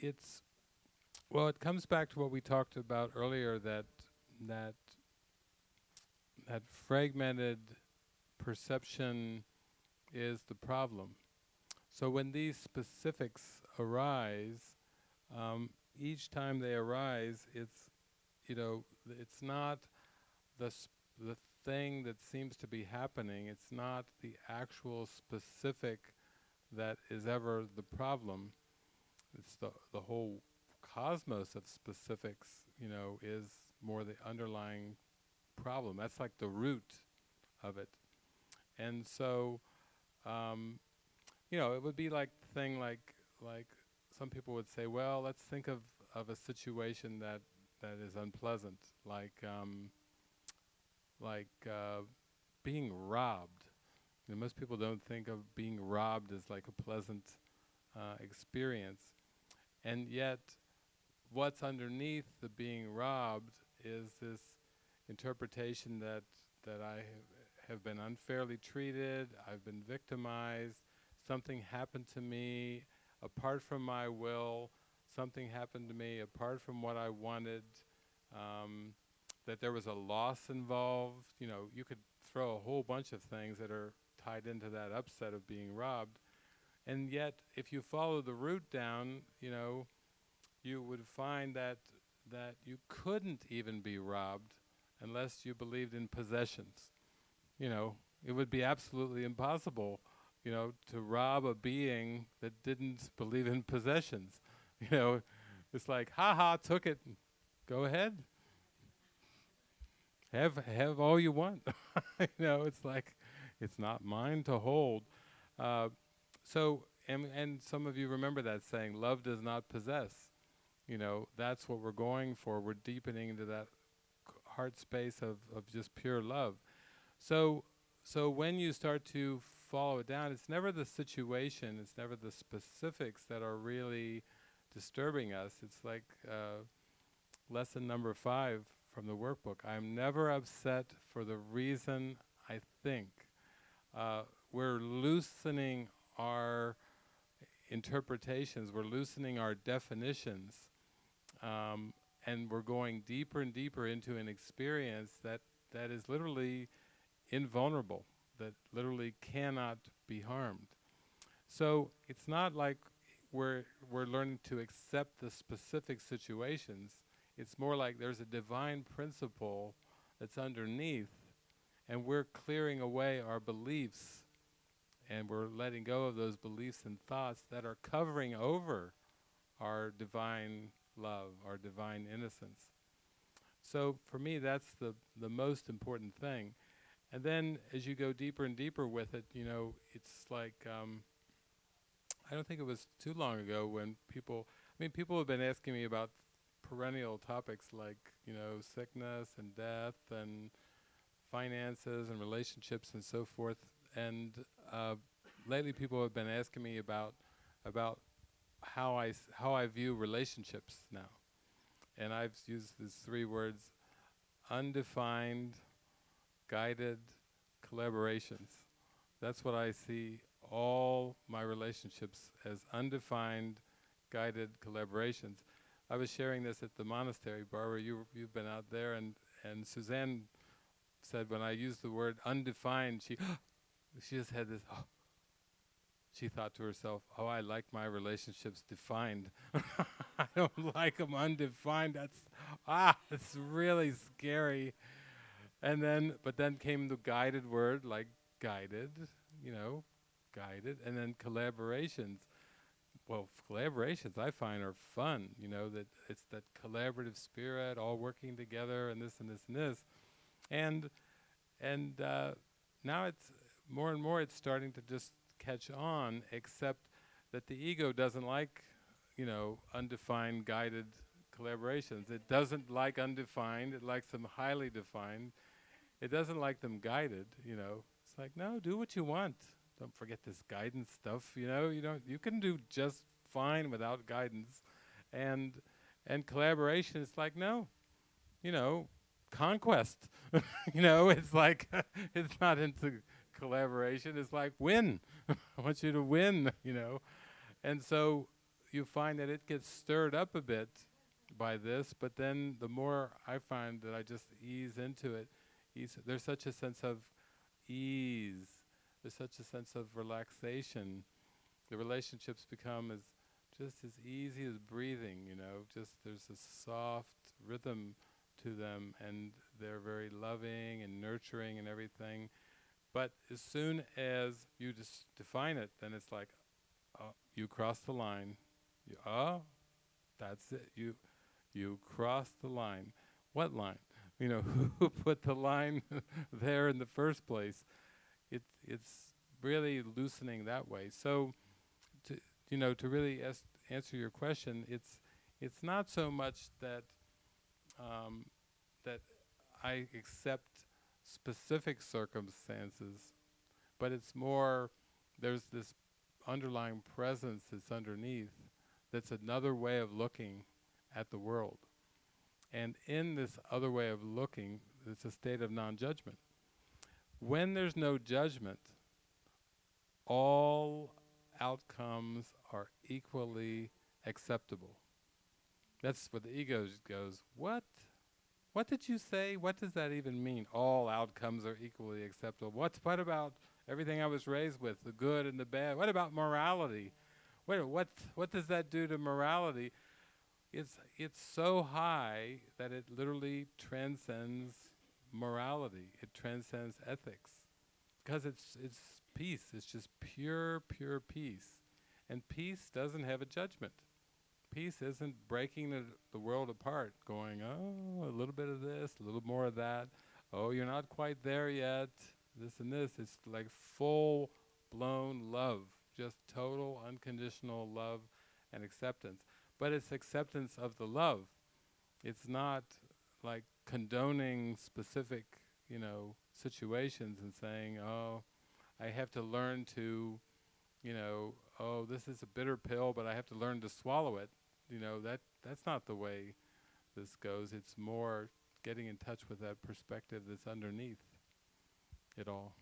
it's well, it comes back to what we talked about earlier that that that fragmented perception is the problem. So when these specifics arise, um, each time they arise, it's you know it's not the the thing that seems to be happening. It's not the actual specific that is ever the problem. It's the the whole cosmos of specifics, you know, is more the underlying problem. That's like the root of it. And so, um, you know, it would be like thing like like some people would say, well, let's think of of a situation that that is unpleasant, like um, like uh, being robbed. You know, most people don't think of being robbed as like a pleasant uh, experience, and yet what's underneath the being robbed is this interpretation that that I have been unfairly treated, I've been victimized, something happened to me apart from my will, something happened to me apart from what I wanted, um, that there was a loss involved. You know, you could throw a whole bunch of things that are tied into that upset of being robbed. And yet, if you follow the route down, you know, you would find that that you couldn't even be robbed unless you believed in possessions. You know, it would be absolutely impossible, you know, to rob a being that didn't believe in possessions. You know, it's like, ha ha, took it, go ahead. Have have all you want. you know, it's like, it's not mine to hold. Uh, so, and, and some of you remember that saying, love does not possess you know, that's what we're going for. We're deepening into that heart space of, of just pure love. So, so when you start to follow it down, it's never the situation, it's never the specifics that are really disturbing us. It's like uh, lesson number five from the workbook. I'm never upset for the reason I think. Uh, we're loosening our interpretations, we're loosening our definitions um, and we're going deeper and deeper into an experience that, that is literally invulnerable, that literally cannot be harmed. So it's not like we're, we're learning to accept the specific situations. It's more like there's a divine principle that's underneath, and we're clearing away our beliefs, and we're letting go of those beliefs and thoughts that are covering over our divine love, our divine innocence. So for me, that's the, the most important thing. And then as you go deeper and deeper with it, you know, it's like, um, I don't think it was too long ago when people, I mean, people have been asking me about perennial topics like, you know, sickness and death and finances and relationships and so forth. And uh, lately people have been asking me about, about how I, how I view relationships now. And I've used these three words, undefined, guided collaborations. That's what I see all my relationships as undefined, guided collaborations. I was sharing this at the monastery, Barbara, you, you've been out there, and, and Suzanne said when I used the word undefined, she, she just had this, oh, she thought to herself, oh, I like my relationships defined. I don't like them undefined. That's, ah, it's really scary. And then, but then came the guided word, like guided, you know, guided, and then collaborations. Well, collaborations I find are fun, you know, that it's that collaborative spirit, all working together, and this and this and this. And, and uh, now it's more and more it's starting to just catch on, except that the ego doesn't like, you know, undefined guided collaborations. It doesn't like undefined, it likes them highly defined. It doesn't like them guided, you know. It's like, no, do what you want. Don't forget this guidance stuff, you know, you don't you can do just fine without guidance. And and collaboration is like, no, you know, conquest. you know, it's like it's not into collaboration is like win. I want you to win, you know. And so, you find that it gets stirred up a bit by this, but then the more I find that I just ease into it, ease, there's such a sense of ease, there's such a sense of relaxation. The relationships become as just as easy as breathing, you know, just there's a soft rhythm to them and they're very loving and nurturing and everything. But as soon as you just define it, then it's like, uh, you cross the line. You, oh, that's it. You, you cross the line. What line? You know, who put the line there in the first place? It, it's really loosening that way. So, to, you know, to really answer your question, it's, it's not so much that, um, that I accept specific circumstances, but it's more, there's this underlying presence that's underneath that's another way of looking at the world. And in this other way of looking, it's a state of non-judgment. When there's no judgment, all outcomes are equally acceptable. That's where the ego goes, what? What did you say? What does that even mean? All outcomes are equally acceptable. What's, what about everything I was raised with, the good and the bad? What about morality? Wait, what, what does that do to morality? It's, it's so high that it literally transcends morality. It transcends ethics. Because it's, it's peace. It's just pure, pure peace. And peace doesn't have a judgment. Peace isn't breaking the, the world apart, going, oh, a little bit of this, a little more of that. Oh, you're not quite there yet. This and this. It's like full blown love, just total unconditional love and acceptance. But it's acceptance of the love. It's not like condoning specific, you know, situations and saying, oh, I have to learn to, you know, oh, this is a bitter pill, but I have to learn to swallow it. You know, that that's not the way this goes. It's more getting in touch with that perspective that's underneath it all.